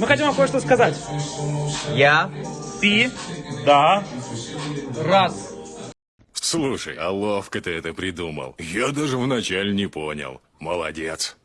Мы хотим вам кое-что сказать. Я Ты, да, раз. Слушай, а ловко ты это придумал. Я даже вначале не понял. Молодец.